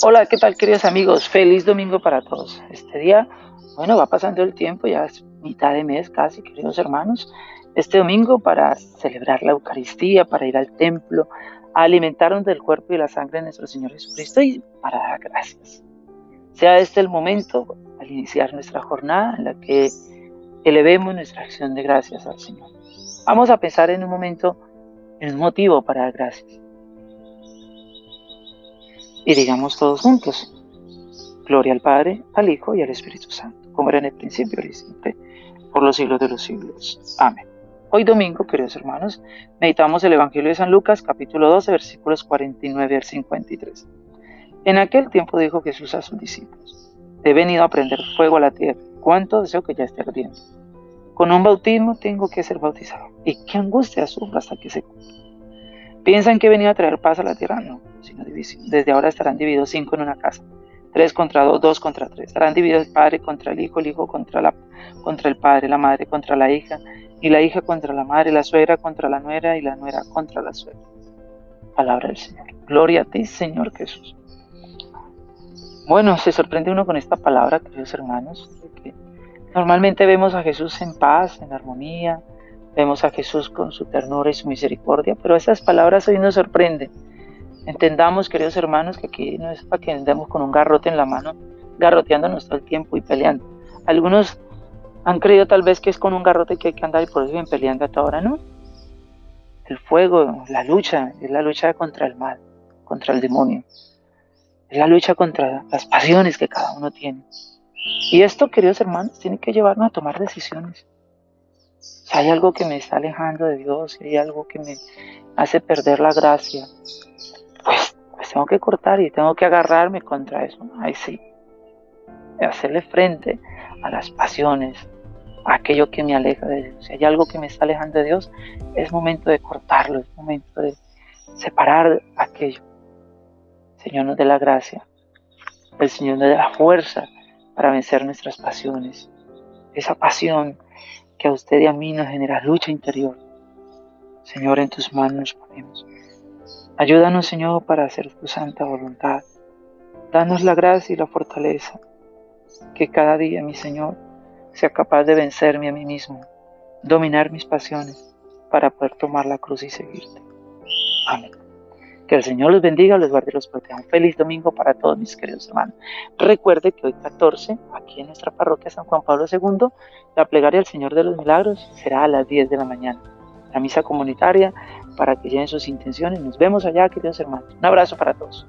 Hola, ¿qué tal queridos amigos? Feliz domingo para todos. Este día, bueno, va pasando el tiempo, ya es mitad de mes casi, queridos hermanos. Este domingo para celebrar la Eucaristía, para ir al templo, a alimentarnos del cuerpo y la sangre de nuestro Señor Jesucristo y para dar gracias. Sea este el momento al iniciar nuestra jornada en la que elevemos nuestra acción de gracias al Señor. Vamos a pensar en un momento en un motivo para dar gracias. Y digamos todos juntos, Gloria al Padre, al Hijo y al Espíritu Santo, como era en el principio y siempre, por los siglos de los siglos. Amén. Hoy domingo, queridos hermanos, meditamos el Evangelio de San Lucas, capítulo 12, versículos 49 al 53. En aquel tiempo dijo Jesús a sus discípulos, he venido a prender fuego a la tierra, cuánto deseo que ya esté ardiendo. Con un bautismo tengo que ser bautizado, y qué angustia sufro hasta que se cumpla. ¿Piensan que he venido a traer paz a la tierra? No, sino división. Desde ahora estarán divididos cinco en una casa. Tres contra dos, dos contra tres. Estarán divididos el padre contra el hijo, el hijo contra, el padre, la madre contra la hija, y la hija contra la madre, la suegra contra la nuera, y la nuera contra la suegra. Palabra del Señor. Gloria a ti, Señor Jesús. Bueno, se sorprende uno con esta palabra, queridos hermanos, que normalmente vemos a Jesús en paz, en armonía, Vemos a Jesús con su ternura y su misericordia, pero esas palabras hoy nos sorprenden. Entendamos, queridos hermanos, que aquí no es para que andemos con un garrote en la mano, garroteándonos todo el tiempo y peleando. Algunos han creído tal vez que es con un garrote que hay que andar y por eso vienen peleando hasta ahora, ¿no? El fuego, la lucha, es la lucha contra el mal, contra el demonio. Es la lucha contra las pasiones que cada uno tiene. Y esto, queridos hermanos, tiene que llevarnos a tomar decisiones. Si hay algo que me está alejando de Dios, si hay algo que me hace perder la gracia, pues, pues tengo que cortar y tengo que agarrarme contra eso. Ahí sí. Hacerle frente a las pasiones, a aquello que me aleja de Dios. Si hay algo que me está alejando de Dios, es momento de cortarlo, es momento de separar aquello. El Señor nos dé la gracia, el Señor nos dé la fuerza para vencer nuestras pasiones. Esa pasión que a usted y a mí nos genera lucha interior. Señor, en tus manos nos ponemos. Ayúdanos, Señor, para hacer tu santa voluntad. Danos la gracia y la fortaleza. Que cada día, mi Señor, sea capaz de vencerme a mí mismo, dominar mis pasiones, para poder tomar la cruz y seguirte. Amén. Que el Señor los bendiga, los guarde y los proteja. Un feliz domingo para todos mis queridos hermanos. Recuerde que hoy 14, aquí en nuestra parroquia San Juan Pablo II, la plegaria del Señor de los Milagros será a las 10 de la mañana. La misa comunitaria para que lleven sus intenciones. Nos vemos allá, queridos hermanos. Un abrazo para todos.